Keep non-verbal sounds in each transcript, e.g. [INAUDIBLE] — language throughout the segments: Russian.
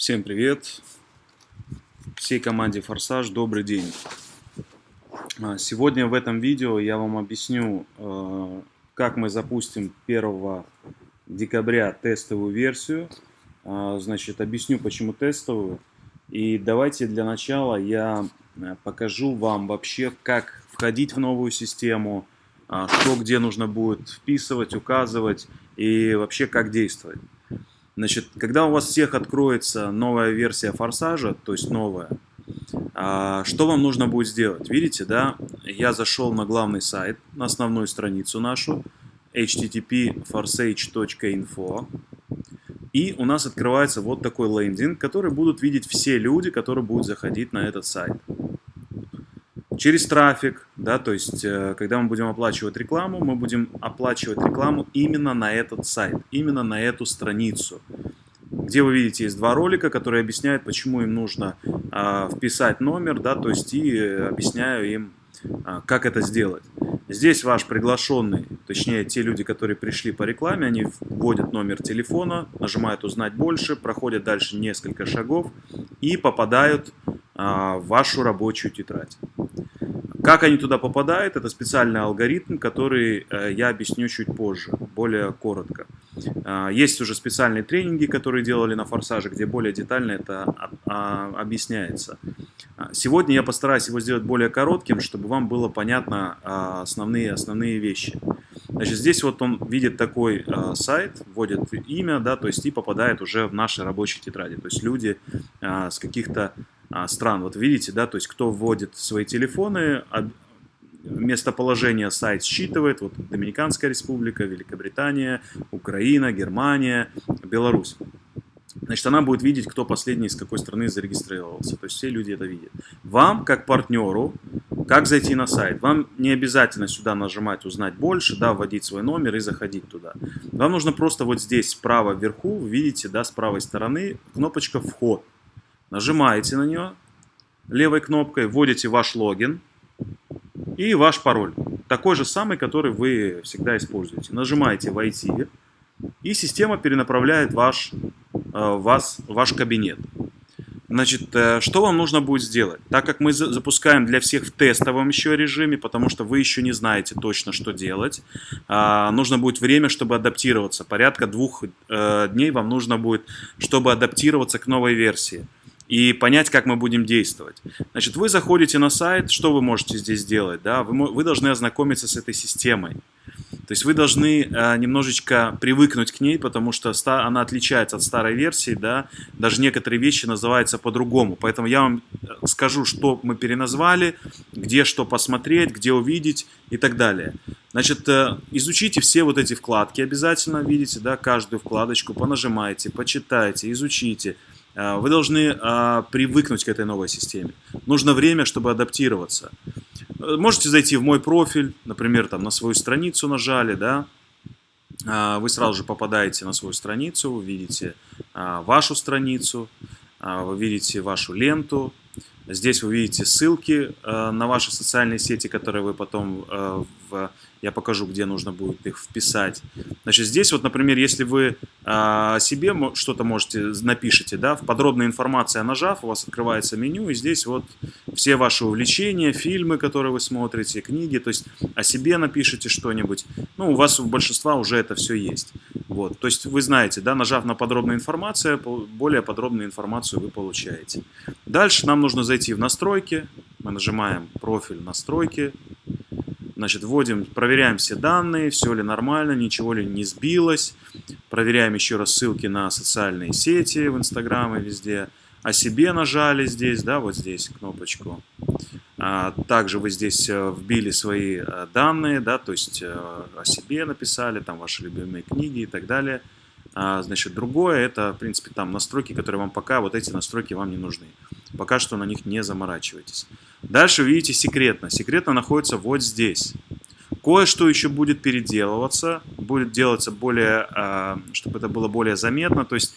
Всем привет! Всей команде Форсаж добрый день! А, сегодня в этом видео я вам объясню, э, как мы запустим 1 декабря тестовую версию. А, значит, объясню, почему тестовую. И давайте для начала я покажу вам вообще, как входить в новую систему, а, что где нужно будет вписывать, указывать и вообще как действовать. Значит, когда у вас всех откроется новая версия форсажа, то есть новая, а, что вам нужно будет сделать? Видите, да, я зашел на главный сайт, на основную страницу нашу, http forsage.info, и у нас открывается вот такой лендинг, который будут видеть все люди, которые будут заходить на этот сайт через трафик, да, то есть э, когда мы будем оплачивать рекламу, мы будем оплачивать рекламу именно на этот сайт, именно на эту страницу, где вы видите есть два ролика, которые объясняют, почему им нужно а, вписать номер, да, то есть и объясняю им, а, как это сделать. Здесь ваш приглашенный, точнее те люди, которые пришли по рекламе, они вводят номер телефона, нажимают «Узнать больше», проходят дальше несколько шагов и попадают а, в вашу рабочую тетрадь. Как они туда попадают, это специальный алгоритм, который э, я объясню чуть позже, более коротко. А, есть уже специальные тренинги, которые делали на форсаже, где более детально это объясняется. Сегодня я постараюсь его сделать более коротким, чтобы вам было понятно основные, основные вещи. Значит, здесь вот он видит такой сайт, вводит имя, да, то есть и попадает уже в наши рабочие тетради. То есть люди с каких-то стран. Вот видите, да, то есть кто вводит свои телефоны, местоположение сайт считывает, вот Доминиканская республика, Великобритания, Украина, Германия, Беларусь. Значит, она будет видеть, кто последний из какой страны зарегистрировался. То есть все люди это видят. Вам, как партнеру, как зайти на сайт? Вам не обязательно сюда нажимать «Узнать больше», да, вводить свой номер и заходить туда. Вам нужно просто вот здесь справа вверху, видите, да, с правой стороны кнопочка «Вход». Нажимаете на нее левой кнопкой, вводите ваш логин и ваш пароль. Такой же самый, который вы всегда используете. Нажимаете «Войти», и система перенаправляет ваш, э, вас, ваш кабинет. Значит, э, что вам нужно будет сделать? Так как мы запускаем для всех в тестовом еще режиме, потому что вы еще не знаете точно, что делать, а, нужно будет время, чтобы адаптироваться. Порядка двух э, дней вам нужно будет, чтобы адаптироваться к новой версии и понять, как мы будем действовать. Значит, вы заходите на сайт, что вы можете здесь сделать? Да? Вы, вы должны ознакомиться с этой системой. То есть вы должны э, немножечко привыкнуть к ней, потому что она отличается от старой версии, да, даже некоторые вещи называются по-другому. Поэтому я вам э, скажу, что мы переназвали, где что посмотреть, где увидеть и так далее. Значит, э, изучите все вот эти вкладки обязательно, видите, да, каждую вкладочку, понажимайте, почитайте, изучите. Э, вы должны э, привыкнуть к этой новой системе. Нужно время, чтобы адаптироваться. Э, можете зайти в мой профиль, например, там на свою страницу нажали, да, вы сразу же попадаете на свою страницу, вы видите вашу страницу, вы видите вашу ленту, Здесь вы видите ссылки на ваши социальные сети, которые вы потом, в, я покажу, где нужно будет их вписать. Значит, здесь вот, например, если вы э, себе что-то можете, напишите, да, в подробной информации нажав, у вас открывается меню, и здесь вот все ваши увлечения, фильмы, которые вы смотрите, книги, то есть о себе напишите что-нибудь. Ну, у вас у большинства уже это все есть. Вот, то есть вы знаете, да, нажав на подробную информацию, более подробную информацию вы получаете. Дальше нам нужно зайти в настройки, мы нажимаем профиль настройки, значит, вводим, проверяем все данные, все ли нормально, ничего ли не сбилось, проверяем еще раз ссылки на социальные сети в Инстаграм и везде, о себе нажали здесь, да, вот здесь кнопочку. А, также вы здесь э, вбили свои э, данные, да, то есть э, о себе написали, там ваши любимые книги и так далее. А, значит, другое, это, в принципе, там настройки, которые вам пока, вот эти настройки вам не нужны. Пока что на них не заморачивайтесь. Дальше видите секретно. Секретно находится вот здесь. Кое-что еще будет переделываться, будет делаться более, а, чтобы это было более заметно. То есть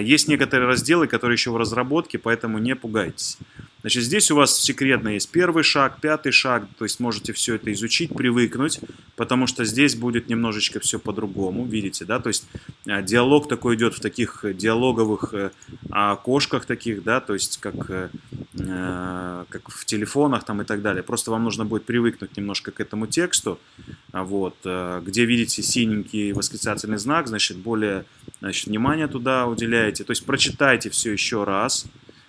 есть некоторые разделы, которые еще в разработке, поэтому не пугайтесь. Значит, здесь у вас секретно есть первый шаг, пятый шаг, то есть можете все это изучить, привыкнуть, потому что здесь будет немножечко все по-другому, видите, да, то есть а, диалог такой идет в таких диалоговых э, окошках таких, да, то есть как, э, э, как в телефонах там и так далее. Просто вам нужно будет привыкнуть немножко к этому тексту, а вот, где видите синенький восклицательный знак, значит, более значит, внимание туда уделяете, то есть прочитайте все еще раз,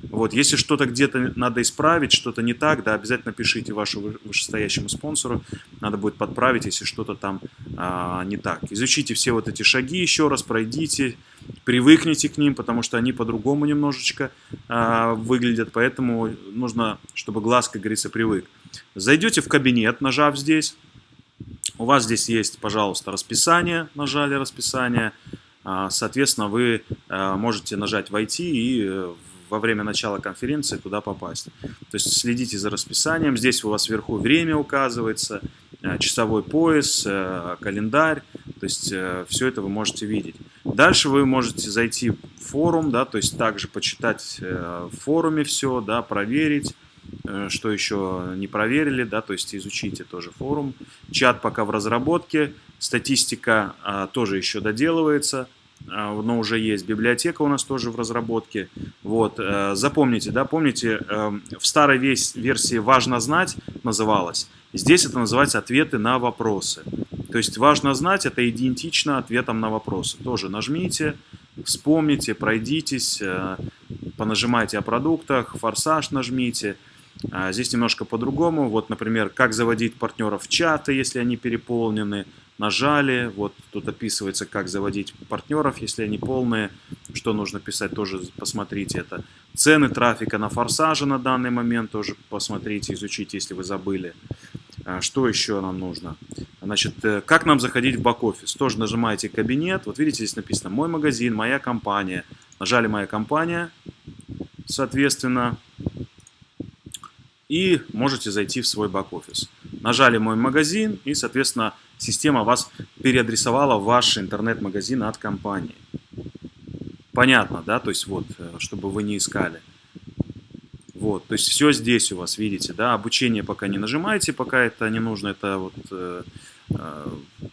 вот, если что-то где-то надо исправить, что-то не так, да, обязательно пишите вашему вышестоящему спонсору, надо будет подправить, если что-то там а, не так. Изучите все вот эти шаги еще раз, пройдите, привыкните к ним, потому что они по-другому немножечко а, выглядят, поэтому нужно, чтобы глаз, как говорится, привык. Зайдете в кабинет, нажав здесь, у вас здесь есть, пожалуйста, расписание, нажали расписание, а, соответственно, вы а, можете нажать «Войти» и э, во время начала конференции туда попасть. То есть следите за расписанием. Здесь у вас вверху время указывается, э, часовой пояс, э, календарь. То есть э, все это вы можете видеть. Дальше вы можете зайти в форум, да, то есть также почитать в форуме все, да, проверить что еще не проверили, да, то есть изучите тоже форум. Чат пока в разработке, статистика а, тоже еще доделывается. А, но уже есть. Библиотека у нас тоже в разработке. Вот. Э, запомните, да, помните, эм, в старой версии «Важно знать» называлось. Здесь это называется «Ответы на вопросы». То есть «Важно знать» — это идентично ответам на вопросы. Тоже нажмите, вспомните, пройдитесь, э, понажимайте о продуктах, «Форсаж» нажмите. А, здесь немножко по-другому. Вот, например, как заводить партнеров в чаты, если они переполнены, нажали, вот тут описывается, как заводить партнеров, если они полные, что нужно писать, тоже посмотрите это. Цены трафика на форсаже на данный момент тоже посмотрите, изучите, если вы забыли. А, что еще нам нужно? Значит, э, как нам заходить в бэк-офис? Тоже нажимаете кабинет, вот видите, здесь написано «Мой магазин», «Моя компания». Нажали «Моя компания», соответственно, и можете зайти в свой бэк-офис. Нажали «Мой магазин» и, соответственно, система вас переадресовала в ваш интернет-магазин от компании. Понятно, да? То есть вот, э, чтобы вы не искали. Вот, то есть все здесь у вас, видите, да, обучение пока не нажимаете, пока это не нужно, это вот, э, э,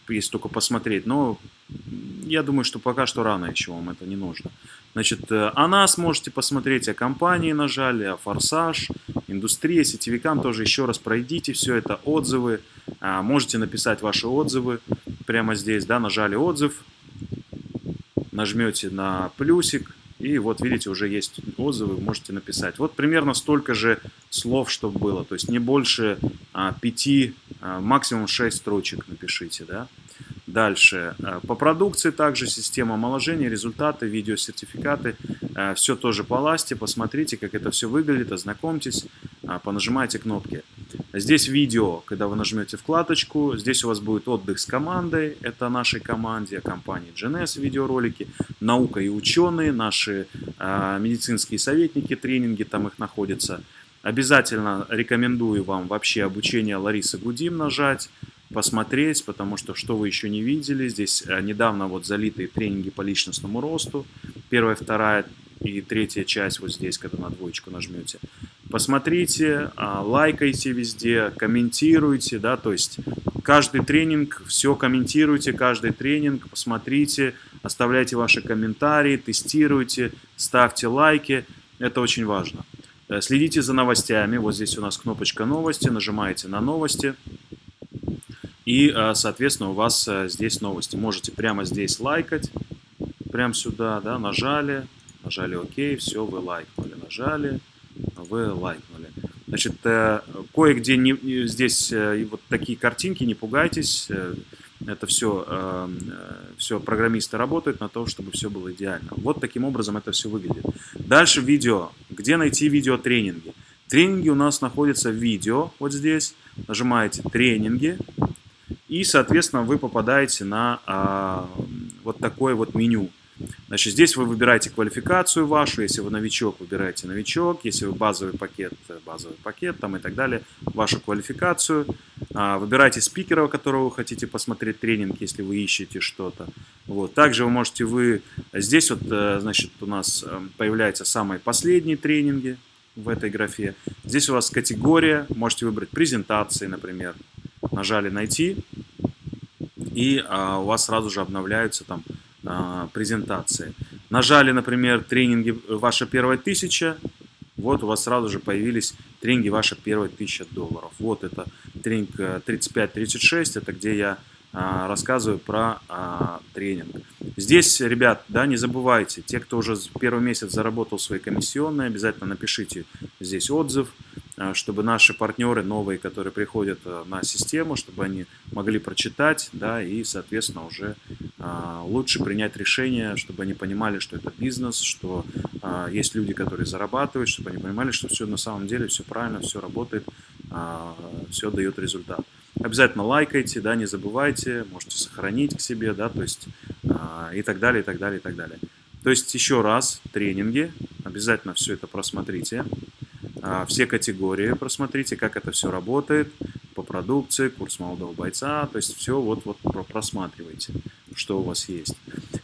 есть только посмотреть, но я думаю, что пока что рано еще вам это не нужно. Значит, э, о нас можете посмотреть, о компании нажали, о Форсаж, индустрия, сетевикам тоже еще раз пройдите все это, отзывы. А, можете написать ваши отзывы прямо здесь, да, нажали отзыв, нажмете на плюсик, и вот видите, уже есть отзывы, можете написать. Вот примерно столько же слов, чтобы было, то есть не больше а, 5, а, максимум 6 строчек напишите, да. Дальше. Э, по продукции также система омоложения, результаты, видеосертификаты. Э, все тоже по ласте. Посмотрите, как это все выглядит, ознакомьтесь, понажимайте кнопки. Здесь видео, когда вы нажмете вкладочку, здесь у вас будет отдых с командой, это нашей команде, компании GNS видеоролики, наука и ученые, наши медицинские советники, тренинги там их находятся. Обязательно рекомендую вам вообще обучение Ларисы Гудим нажать посмотреть, потому что что вы еще не видели, здесь э, недавно вот залитые тренинги по личностному росту, первая, вторая и третья часть вот здесь, когда на двоечку нажмете. Посмотрите, а, лайкайте везде, комментируйте, да, то есть каждый тренинг, все комментируйте, каждый тренинг, посмотрите, оставляйте ваши комментарии, тестируйте, ставьте лайки, это очень важно. Э, следите за новостями, вот здесь у нас кнопочка новости, нажимаете на новости, и, э, соответственно, у вас э, здесь новости. Можете прямо здесь лайкать, прямо сюда, да, нажали, нажали ОК, все, вы лайкнули, нажали, вы лайкнули. Значит, э, кое-где не, здесь вот такие картинки, не пугайтесь, это все, все программисты работают на то, чтобы все было идеально. Вот таким образом это все выглядит. Дальше видео. Где найти видеотренинги? Тренинги у нас находятся в видео, вот здесь. Нажимаете «Тренинги», и, соответственно, вы попадаете на а, вот такое вот меню. Значит, здесь вы выбираете квалификацию вашу, если вы новичок, выбираете новичок, если вы базовый пакет, базовый пакет там и так далее, вашу квалификацию. А, выбирайте спикера, которого вы хотите посмотреть тренинг, если вы ищете что-то. Вот. Также вы можете, вы здесь вот, э, значит, у нас э, появляются самые последние тренинги, в этой графе. Здесь у вас категория, можете выбрать презентации, например. Нажали «Найти», и а, у вас сразу же обновляются там презентации. Нажали, например, тренинги «Ваша первая тысяча», вот у вас сразу же появились тренинги «Ваша первая тысяча долларов». Вот это тренинг 35-36, э, это где я а, рассказываю про а, тренинг. Здесь, ребят, да, не забывайте, те, кто уже первый месяц заработал свои комиссионные, обязательно напишите здесь отзыв, чтобы наши партнеры новые, которые приходят на систему, чтобы они могли прочитать, да, и, соответственно, уже лучше принять решение, чтобы они понимали, что это бизнес, что есть люди, которые зарабатывают, чтобы они понимали, что все на самом деле, все правильно, все работает, все дает результат. Обязательно лайкайте, да, не забывайте, можете сохранить к себе, да, то есть и так далее, и так далее, и так далее. То есть еще раз, тренинги, обязательно все это просмотрите, все категории просмотрите, как это все работает, по продукции, курс молодого бойца, то есть все вот, вот просматривайте, что у вас есть.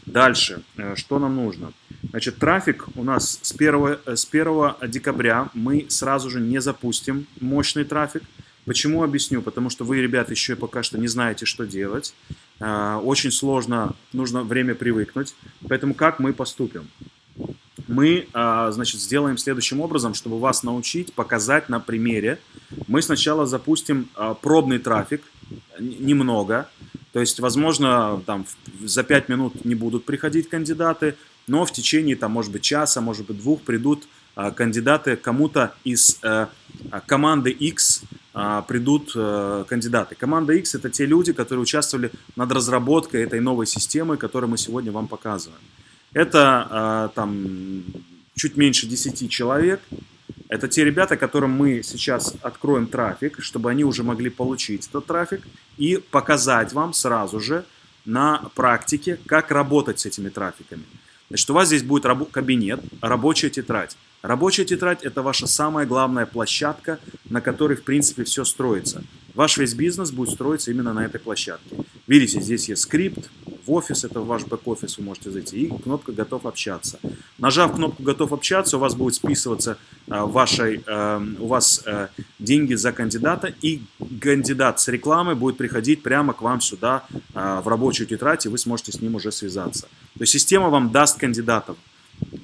Дальше, э, что нам нужно? Значит, трафик у нас с 1, с 1 декабря мы сразу же не запустим мощный трафик, Почему объясню? Потому что вы, ребят, еще пока что не знаете, что делать. А, очень сложно, нужно время привыкнуть. Поэтому как мы поступим? Мы, а, значит, сделаем следующим образом, чтобы вас научить, показать на примере. Мы сначала запустим а, пробный трафик, немного. То есть, возможно, там за 5 минут не будут приходить кандидаты, но в течение, там, может быть, часа, может быть, двух придут кандидаты кому-то из э, команды X, а, придут э, кандидаты. Команда X это те люди, которые участвовали над разработкой этой новой системы, которую мы сегодня вам показываем. Это а, там чуть меньше 10 человек. Это те ребята, которым мы сейчас откроем трафик, чтобы они уже могли получить этот трафик и показать вам сразу же на практике, как работать с этими трафиками. Значит, у вас здесь будет раб кабинет, рабочая тетрадь. Рабочая тетрадь – это ваша самая главная площадка, на которой, в принципе, все строится. Ваш весь бизнес будет строиться именно на этой площадке. Видите, здесь есть скрипт, офис, это ваш бэк-офис, вы можете зайти, и кнопка «Готов общаться». Нажав кнопку «Готов общаться», у вас будет списываться э, вашей, э, у вас э, деньги за кандидата, и кандидат с рекламой будет приходить прямо к вам сюда э, в рабочую тетрадь, и вы сможете с ним уже связаться. То есть система вам даст кандидатов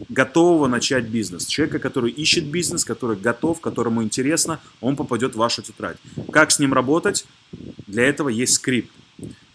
готового начать бизнес. Человека, который ищет бизнес, который готов, которому интересно, он попадет в вашу тетрадь. Как с ним работать? Для этого есть скрипт.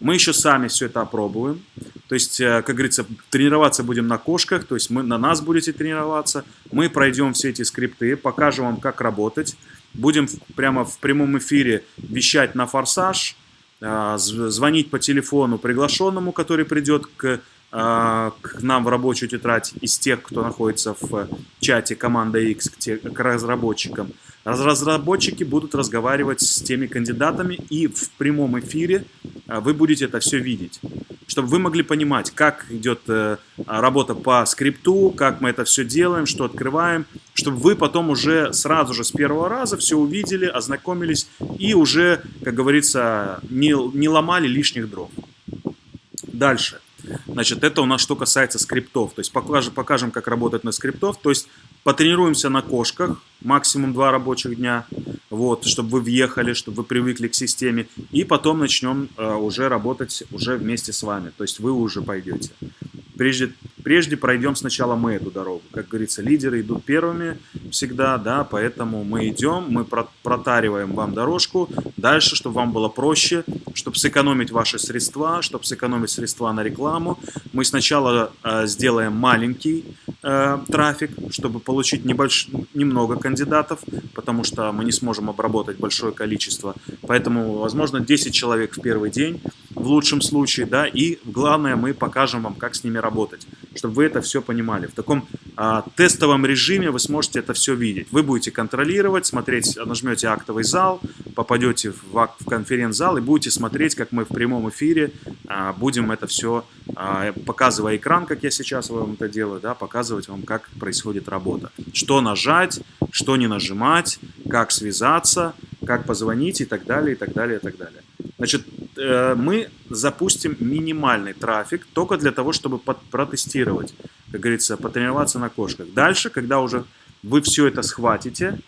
Мы еще сами все это опробуем. То есть, э, как говорится, тренироваться будем на кошках, то есть мы, на нас будете тренироваться. Мы пройдем все эти скрипты, покажем вам, как работать. Будем прямо в прямом эфире вещать на форсаж, э, звонить по телефону приглашенному, который придет к а, к нам в рабочую тетрадь из тех, кто находится в чате команда X к, те, к разработчикам. Разработчики будут разговаривать с теми кандидатами, и в прямом эфире а, вы будете это все видеть. Чтобы вы могли понимать, как идет э, работа по скрипту, как мы это все делаем, что открываем, чтобы вы потом уже сразу же с первого раза все увидели, ознакомились и уже, как говорится, не, не ломали лишних дров. Дальше. Значит, это у нас что касается скриптов. То есть покажем, покажем как работать на скриптов. То есть потренируемся на кошках, максимум два рабочих дня, вот, чтобы вы въехали, чтобы вы привыкли к системе. И потом начнем э, уже работать уже вместе с вами. То есть вы уже пойдете. Прежде, прежде пройдем сначала мы эту дорогу. Как говорится, лидеры идут первыми всегда, да, поэтому мы идем, мы протариваем вам дорожку. Дальше, чтобы вам было проще, чтобы сэкономить ваши средства, чтобы сэкономить средства на рекламу, мы сначала э, сделаем маленький э, трафик, чтобы получить небольш... немного кандидатов, потому что мы не сможем обработать большое количество. Поэтому, возможно, 10 человек в первый день в лучшем случае, да, и главное, мы покажем вам, как с ними работать, чтобы вы это все понимали. В таком а, тестовом режиме вы сможете это все видеть. Вы будете контролировать, смотреть, нажмете актовый зал, попадете в, в конференц-зал и будете смотреть, как мы в прямом эфире а, будем это все, а, показывая экран, как я сейчас вам это делаю, да, показывать вам, как происходит работа. Что нажать, что не нажимать, как связаться, как позвонить и так далее, и так далее, и так далее. Значит, э, мы запустим минимальный трафик только для того, чтобы протестировать, как говорится, потренироваться на кошках. Дальше, когда уже вы все это схватите,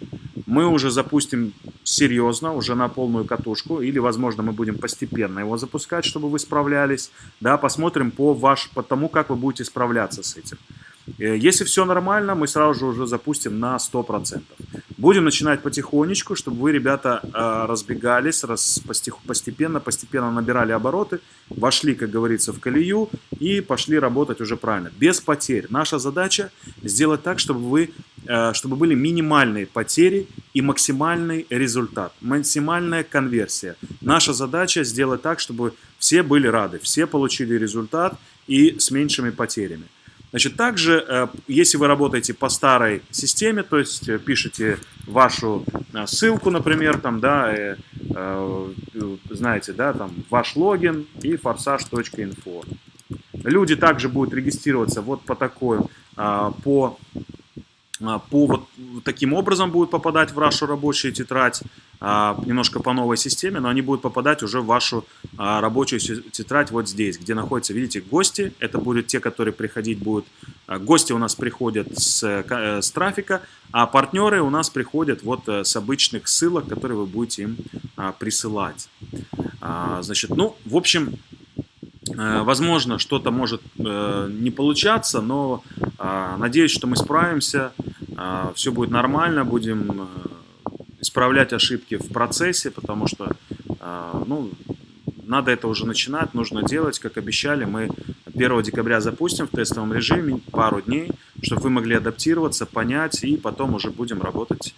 мы уже запустим серьезно, уже на полную катушку, или, возможно, мы будем постепенно его запускать, чтобы вы справлялись, да, посмотрим по, ваш, по тому, как вы будете справляться с этим. Э, если все нормально, мы сразу же уже запустим на 100%. Будем начинать потихонечку, чтобы вы, ребята, э, разбегались, раз, постепенно, постепенно набирали обороты, вошли, как говорится, в колею и пошли работать уже правильно, без потерь. Наша задача сделать так, чтобы, вы, чтобы были минимальные потери и максимальный результат, максимальная конверсия. Наша задача сделать так, чтобы все были рады, все получили результат и с меньшими потерями. Значит, также, э, если вы работаете по старой системе, то есть э, пишете вашу э, ссылку, например, там, да, знаете, да, там, ваш логин и forsage.info. Люди также будут регистрироваться вот по такой, по а, по вот таким образом будут попадать в вашу рабочую тетрадь, а, немножко по новой системе, но они будут попадать уже в вашу а, рабочую тетрадь вот здесь, где находятся, видите, гости. Это будут те, которые приходить будут. Гости у нас приходят с, э, с трафика, а партнеры у нас приходят вот э, с обычных ссылок, которые вы будете им присылать. Значит, ну, в общем, Возможно, что-то может не получаться, но надеюсь, что мы справимся. Все будет нормально, будем э, исправлять ошибки в процессе, потому что ну, надо это уже начинать, нужно делать, как обещали. Мы 1 декабря запустим в тестовом режиме пару дней, чтобы вы могли адаптироваться, понять, и потом уже будем работать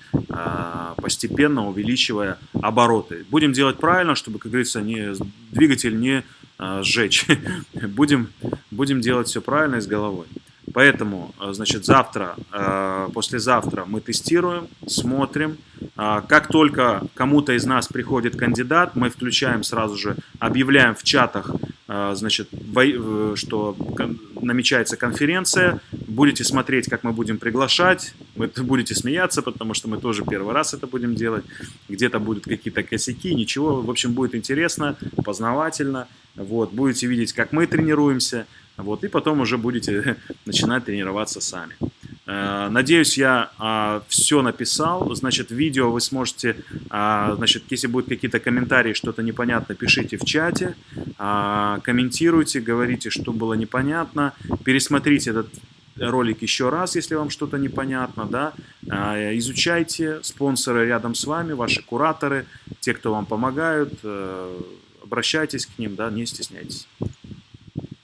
постепенно, увеличивая обороты. Будем делать правильно, чтобы, как говорится, не, двигатель не сжечь. [LAUGHS] будем, будем делать все правильно и с головой. Поэтому, э, значит, завтра, э, послезавтра мы тестируем, смотрим. А, как только кому-то из нас приходит кандидат, мы включаем сразу же, объявляем в чатах, значит, что намечается конференция. Будете смотреть, как мы будем приглашать. Вы [LAUGHS] будете смеяться, потому что мы тоже первый раз это будем делать. Где-то будут какие-то косяки, ничего. В общем, будет интересно, познавательно. Вот, будете видеть, как мы тренируемся. Вот, и потом уже будете [LAUGHS] начинать тренироваться сами. Э, надеюсь, я а, все написал. Значит, видео вы сможете, а, значит, если будут какие-то комментарии, что-то непонятно, пишите в чате, а, комментируйте, говорите, что было непонятно, пересмотрите этот ролик еще раз, если вам что-то непонятно, да, изучайте спонсоры рядом с вами, ваши кураторы, те, кто вам помогают, э, обращайтесь к ним, да, не стесняйтесь.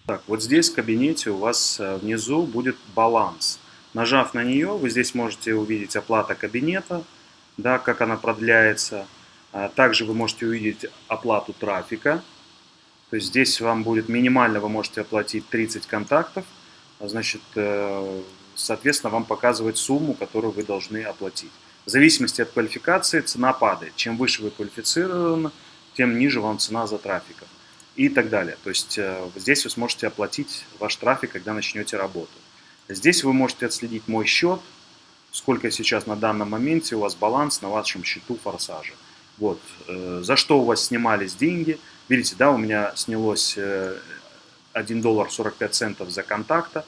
Так, вот здесь в кабинете у вас э, внизу будет баланс. Нажав на нее, вы здесь можете увидеть оплата кабинета, да, как она продляется. А также вы можете увидеть оплату трафика. То есть здесь вам будет минимально, вы можете оплатить 30 контактов. А значит, э, соответственно, вам показывает сумму, которую вы должны оплатить. В зависимости от квалификации цена падает. Чем выше вы квалифицированы, тем ниже вам цена за трафиком и так далее. То есть э, здесь вы сможете оплатить ваш трафик, когда начнете работу. Здесь вы можете отследить мой счет, сколько сейчас на данном моменте у вас баланс на вашем счету форсажа. Вот, э, за что у вас снимались деньги. Видите, да, у меня снялось 1 э, доллар 45 центов за контакта.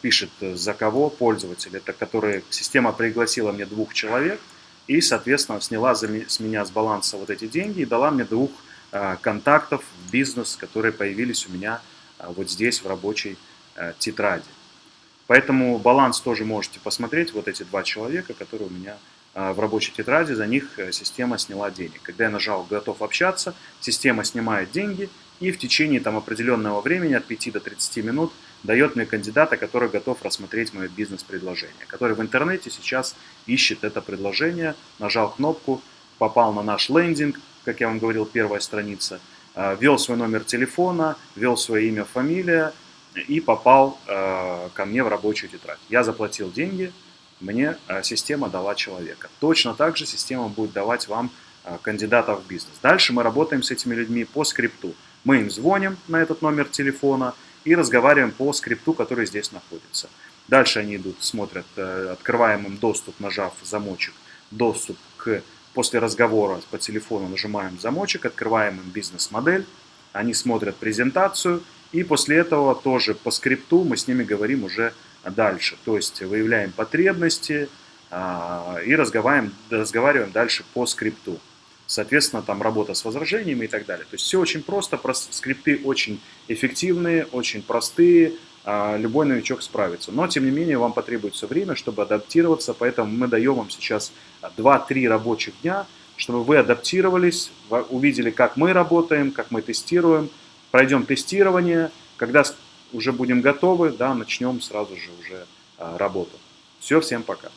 Пишет, за кого пользователь. Это который, система пригласила мне двух человек и, соответственно, сняла с меня с баланса вот эти деньги и дала мне двух Э, контактов в бизнес, которые появились у меня э, вот здесь в рабочей э, тетради. Поэтому баланс тоже можете посмотреть, вот эти два человека, которые у меня в рабочей тетради, за них система сняла денег. Когда я нажал «Готов общаться», система снимает деньги и в течение там, определенного времени, от 5 до 30 минут, дает мне кандидата, который готов рассмотреть мое бизнес-предложение, который в интернете сейчас ищет это предложение, нажал кнопку, попал на наш лендинг, как я вам говорил, первая страница, а, ввел свой номер телефона, ввел свое имя, фамилия и попал а, ко мне в рабочую тетрадь. Я заплатил деньги, мне а, система дала человека. Точно так же система будет давать вам кандидатов в бизнес. Дальше мы работаем с этими людьми по скрипту. Мы им звоним на этот номер телефона и разговариваем по скрипту, который здесь находится. Дальше они идут, смотрят, э, открываем им доступ, нажав замочек, доступ к После разговора по телефону нажимаем замочек, открываем им бизнес-модель, они смотрят презентацию, и после этого тоже по скрипту мы с ними говорим уже дальше. То есть выявляем потребности, а, и разговариваем, разговариваем дальше по скрипту. Соответственно, там работа с возражениями и так далее. То есть все очень просто, скрипты очень эффективные, очень простые, а, любой новичок справится. Но, тем не менее, вам потребуется время, чтобы адаптироваться, поэтому мы даем вам сейчас 2-3 рабочих дня, чтобы вы адаптировались, увидели, как мы работаем, как мы тестируем, пройдем тестирование, когда уже будем готовы, да, начнем сразу же уже а, работу. Все, всем пока.